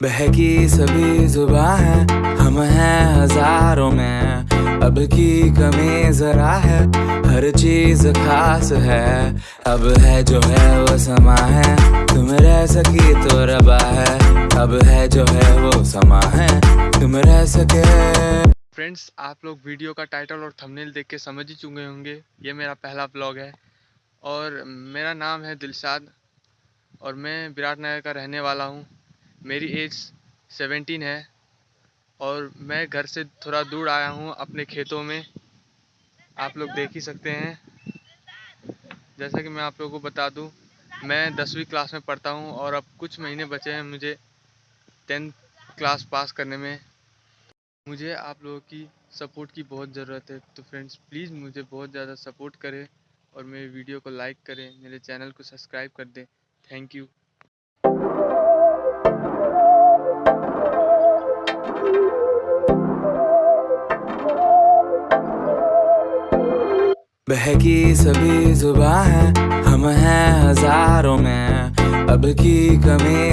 बहकी सभी जुबा है, हम हैं हज़ारों में। अब की कमी जरा है, हर चीज़ खास है। अब है जो है वो समा है, तुम रह सकी तो रबा है। अब है जो है वो समा है, तुम रह सके। फ्रेंड्स आप लोग वीडियो का टाइटल और थंबनेल देख के समझ ही चुके होंगे, ये मेरा पहला ब्लॉग है। और मेरा नाम है दिलशाद, और मैं विराट नगर का रहने वाला हूँ। मेरी एज सेवेंटीन है और मैं घर से थोड़ा दूर आया हूँ अपने खेतों में। आप लोग देख ही सकते हैं। जैसा कि मैं आप लोगों को बता दूँ, मैं दसवीं क्लास में पढ़ता हूँ और अब कुछ महीने बचे हैं मुझे टेंथ क्लास पास करने में। मुझे आप लोगों की सपोर्ट की बहुत ज़रूरत है। तो फ्रेंड्स प्लीज़ मुझे बहुत ज़्यादा सपोर्ट करें और मेरे वीडियो को लाइक करें, मेरे चैनल को सब्सक्राइब कर दें। थैंक यू बहकी सभी जुबा है हम हैं हज़ारों में। अब की कमी